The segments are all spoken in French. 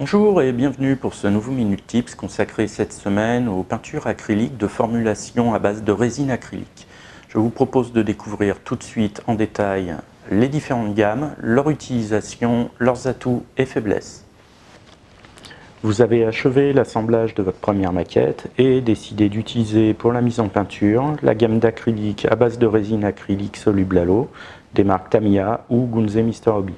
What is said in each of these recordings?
Bonjour et bienvenue pour ce nouveau Minute Tips consacré cette semaine aux peintures acryliques de formulation à base de résine acrylique. Je vous propose de découvrir tout de suite en détail les différentes gammes, leur utilisation, leurs atouts et faiblesses. Vous avez achevé l'assemblage de votre première maquette et décidé d'utiliser pour la mise en peinture la gamme d'acrylique à base de résine acrylique soluble à l'eau des marques Tamiya ou Gunze Mr. Hobby.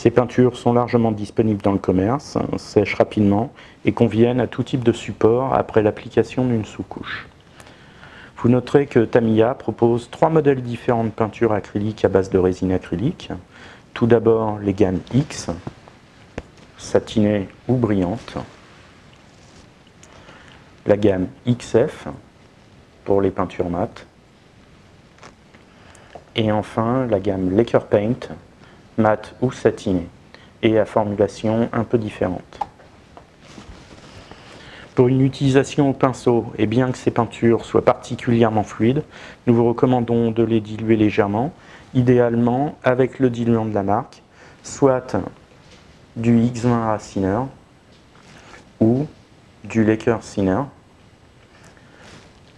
Ces peintures sont largement disponibles dans le commerce, sèchent rapidement et conviennent à tout type de support après l'application d'une sous-couche. Vous noterez que Tamiya propose trois modèles différents de peintures acryliques à base de résine acrylique. Tout d'abord les gammes X, satinées ou brillantes. La gamme XF pour les peintures mates. Et enfin la gamme Laker Paint mat ou satiné, et à formulation un peu différente. Pour une utilisation au pinceau, et bien que ces peintures soient particulièrement fluides, nous vous recommandons de les diluer légèrement, idéalement avec le diluant de la marque, soit du X20 Raciner ou du Laker Ciner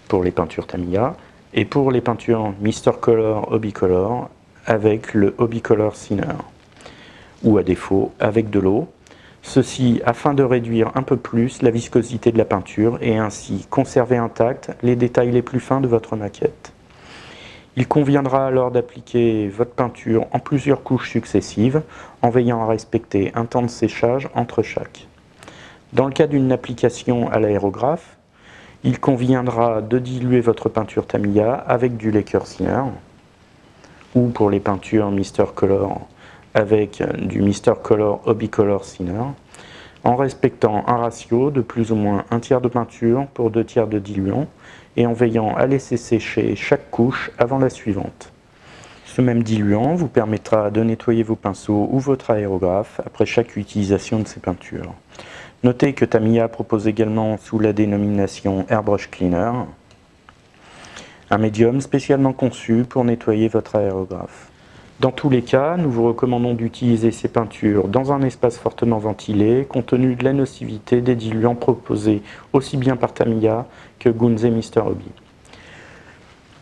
pour les peintures Tamiya, et pour les peintures Mr. Color Hobby Color avec le Hobby Color ou à défaut avec de l'eau. Ceci afin de réduire un peu plus la viscosité de la peinture et ainsi conserver intact les détails les plus fins de votre maquette. Il conviendra alors d'appliquer votre peinture en plusieurs couches successives en veillant à respecter un temps de séchage entre chaque. Dans le cas d'une application à l'aérographe, il conviendra de diluer votre peinture Tamiya avec du Laker Thinner ou pour les peintures Mister Color avec du Mister Color Hobby Color en respectant un ratio de plus ou moins un tiers de peinture pour deux tiers de diluant et en veillant à laisser sécher chaque couche avant la suivante. Ce même diluant vous permettra de nettoyer vos pinceaux ou votre aérographe après chaque utilisation de ces peintures. Notez que Tamiya propose également sous la dénomination Airbrush Cleaner un médium spécialement conçu pour nettoyer votre aérographe. Dans tous les cas, nous vous recommandons d'utiliser ces peintures dans un espace fortement ventilé, compte tenu de la nocivité des diluants proposés aussi bien par Tamiya que Gunze Mr. Hobby.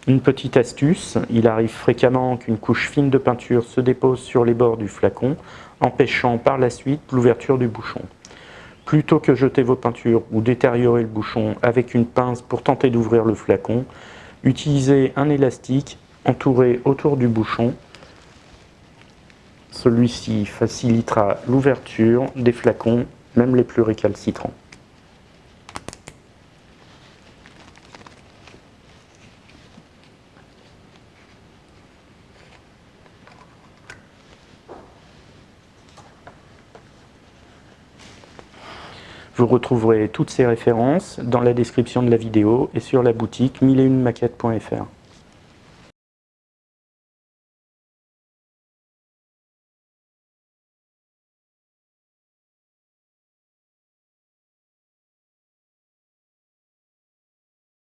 Une petite astuce, il arrive fréquemment qu'une couche fine de peinture se dépose sur les bords du flacon, empêchant par la suite l'ouverture du bouchon. Plutôt que jeter vos peintures ou détériorer le bouchon avec une pince pour tenter d'ouvrir le flacon, Utilisez un élastique entouré autour du bouchon. Celui-ci facilitera l'ouverture des flacons, même les plus récalcitrants. Vous retrouverez toutes ces références dans la description de la vidéo et sur la boutique 1001maquettes.fr.